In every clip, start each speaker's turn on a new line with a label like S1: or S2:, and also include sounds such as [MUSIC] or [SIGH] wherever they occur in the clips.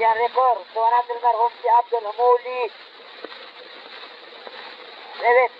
S1: جان ريكور سوانات المرغوب في عبد الهمولي ريبت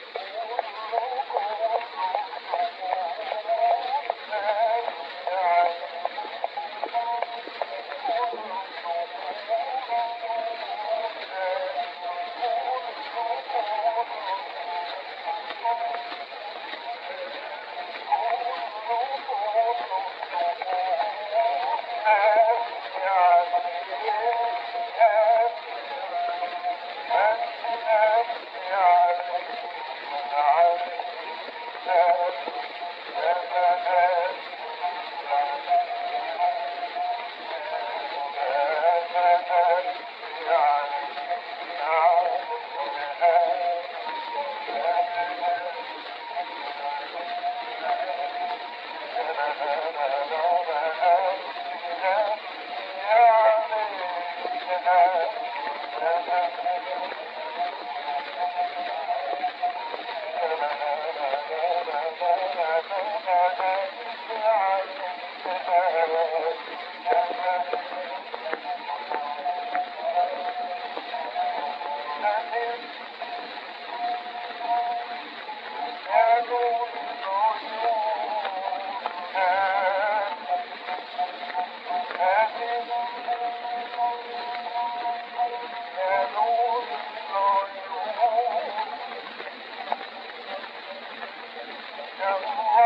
S2: Yeah.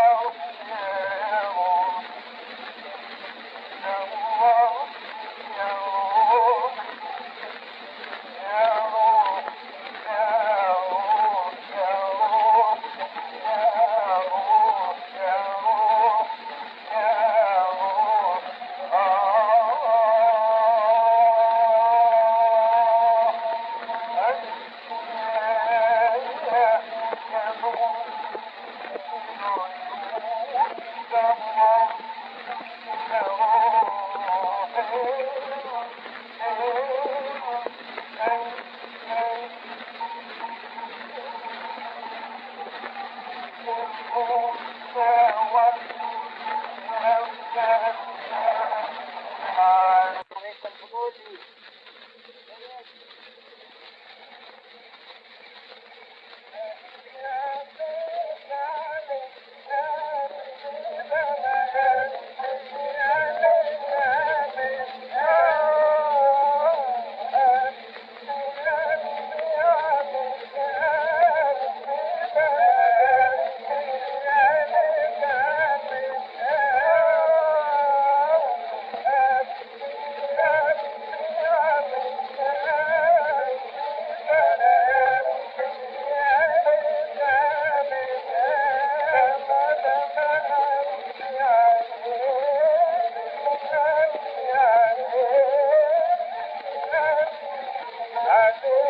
S1: Lord.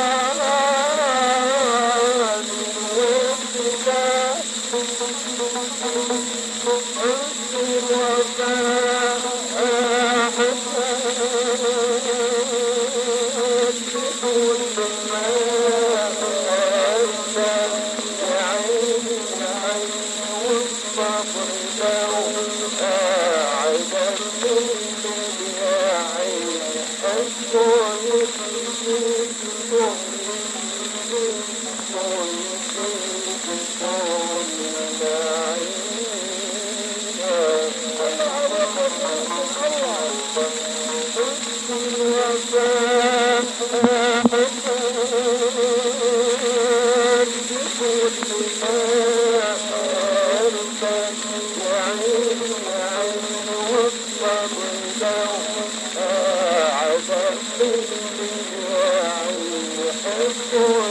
S2: Oh. [LAUGHS]